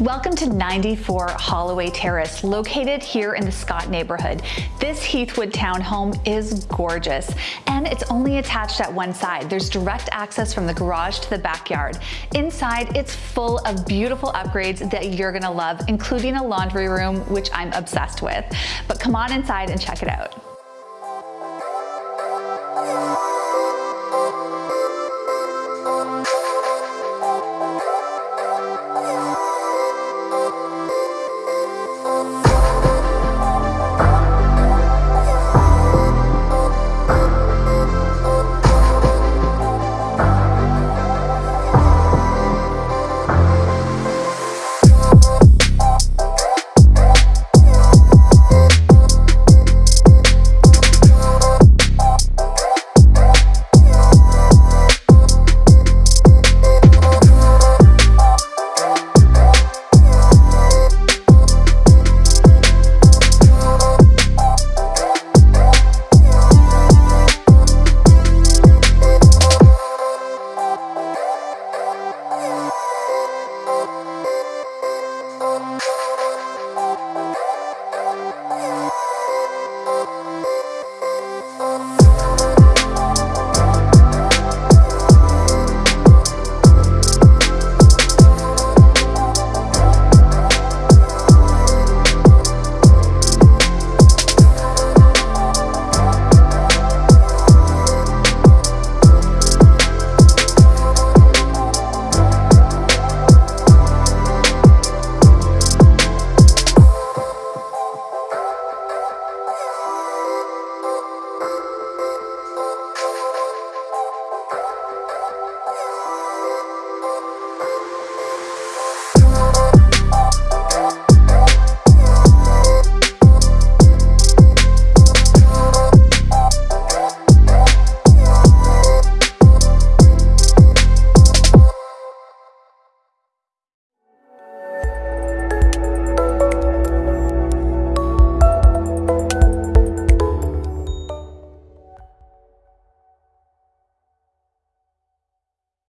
Welcome to 94 Holloway Terrace, located here in the Scott neighborhood. This Heathwood townhome is gorgeous, and it's only attached at one side. There's direct access from the garage to the backyard. Inside, it's full of beautiful upgrades that you're gonna love, including a laundry room, which I'm obsessed with. But come on inside and check it out.